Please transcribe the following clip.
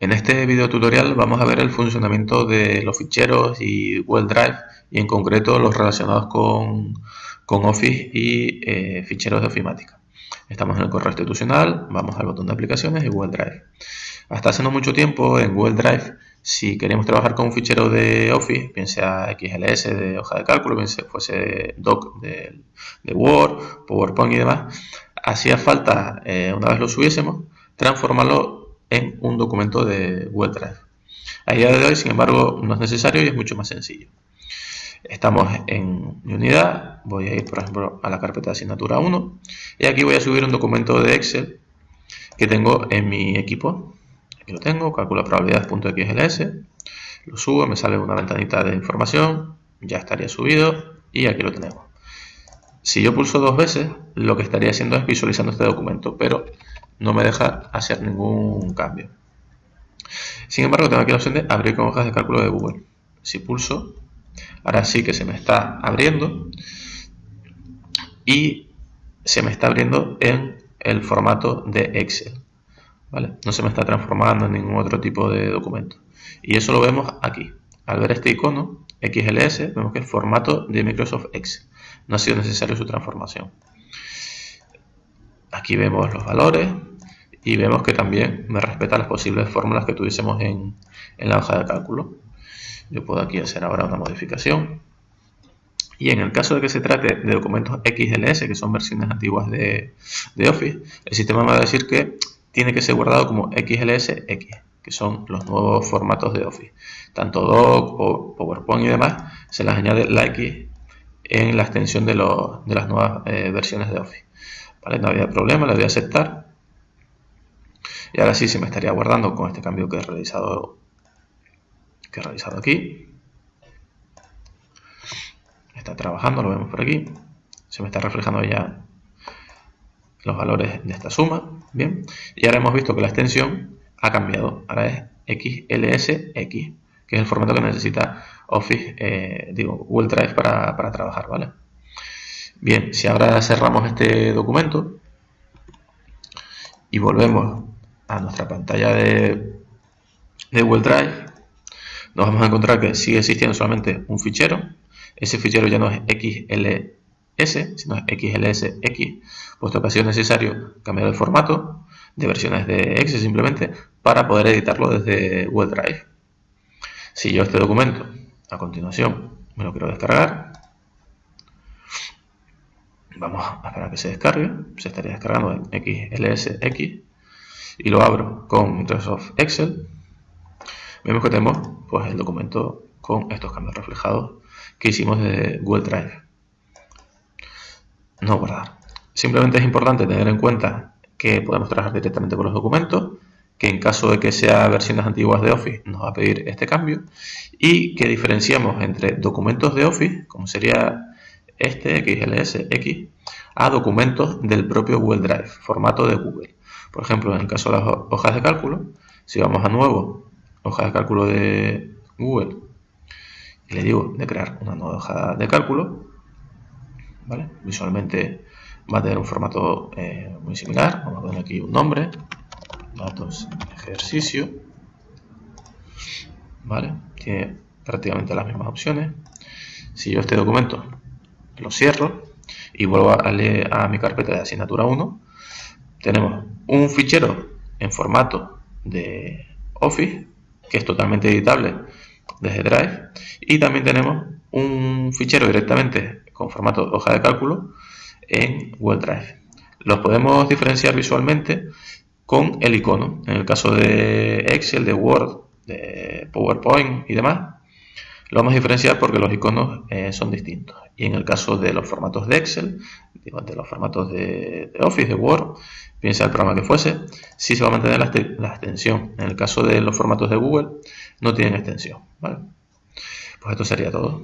En este video tutorial vamos a ver el funcionamiento de los ficheros y Google Drive y en concreto los relacionados con, Office y eh, ficheros de ofimática. Estamos en el correo institucional, vamos al botón de aplicaciones y Google Drive. Hasta hace no mucho tiempo en Google Drive, si queremos trabajar con un fichero de Office, bien sea XLS de hoja de cálculo, bien sea fuese doc de, Word, PowerPoint y demás, hacía falta, eh, una vez lo subiésemos, transformarlo en un documento de Google Drive. A día de hoy, sin embargo, no es necesario y es mucho más sencillo. Estamos en mi unidad, voy a ir por ejemplo a la carpeta de asignatura 1 y aquí voy a subir un documento de Excel que tengo en mi equipo. Aquí lo tengo, calcula probabilidades.xls, lo subo, me sale una ventanita de información, ya estaría subido y aquí lo tenemos. Si yo pulso dos veces, lo que estaría haciendo es visualizando este documento, pero no me deja hacer ningún cambio. Sin embargo, tengo aquí la opción de abrir con hojas de cálculo de Google. Si pulso, Ahora sí que se me está abriendo y se me está abriendo en el formato de Excel. ¿vale? No se me está transformando en ningún otro tipo de documento. Y eso lo vemos aquí. Al ver este icono, XLS, vemos que es formato de Microsoft Excel. No ha sido necesario su transformación. Aquí vemos los valores y vemos que también me respeta las posibles fórmulas que tuviésemos en, en la hoja de cálculo. Yo puedo aquí hacer ahora una modificación. Y en el caso de que se trate de documentos XLS, que son versiones antiguas de, Office, el sistema me va a decir que tiene que ser guardado como XLSX, que son los nuevos formatos de Office. Tanto Doc, o PowerPoint y demás, se las añade la X en la extensión de, las nuevas eh, versiones de Office. No había problema, le voy a aceptar. Y ahora sí se me estaría guardando con este cambio que he realizado que he realizado aquí. Está trabajando, lo vemos por aquí. Se me está reflejando ya los valores de esta suma. Bien. Y ahora hemos visto que la extensión ha cambiado. Ahora es XLSX, que es el formato que necesita Office, eh, digo, Google Drive para, trabajar, ¿vale? Bien, si ahora cerramos este documento y volvemos a nuestra pantalla de, de Google Drive, nos vamos a encontrar que sigue existiendo solamente un fichero. Ese fichero ya no es XLS, sino XLSX, puesto que ha sido necesario cambiar el formato de versiones de Excel simplemente para poder editarlo desde Google Drive. Si yo este documento, a continuación, me lo quiero descargar, vamos a esperar a que se descargue, se estaría descargando en XLSX y lo abro con Microsoft Excel. Vemos que tenemos pues, el documento con estos cambios reflejados que hicimos de Google Drive. No guardar. Simplemente es importante tener en cuenta que podemos trabajar directamente con los documentos, que en caso de que sea versiones antiguas de Office nos va a pedir este cambio y que diferenciamos entre documentos de Office, como sería este XLSX, a documentos del propio Google Drive, formato de Google. Por ejemplo, en el caso de las hojas de cálculo, si vamos a nuevo hoja de cálculo de Google y le digo de crear una nueva hoja de cálculo. Visualmente va a tener un formato eh, muy similar. Vamos a poner aquí un nombre, datos, ejercicio, ¿vale? Tiene prácticamente las mismas opciones. Si yo este documento lo cierro y vuelvo a, a mi carpeta de asignatura 1, tenemos un fichero en formato de Office que es totalmente editable desde Drive. Y también tenemos un fichero directamente con formato hoja de cálculo en Google Drive. Los podemos diferenciar visualmente con el icono. En el caso de Excel, de Word, de PowerPoint y demás, lo vamos a diferenciar porque los iconos eh, son distintos. Y en el caso de los formatos de Excel, de los formatos de, Office, de Word, piensa el programa que fuese, sí se va a mantener la, extensión. En el caso de los formatos de Google, no tienen extensión. Pues esto sería todo.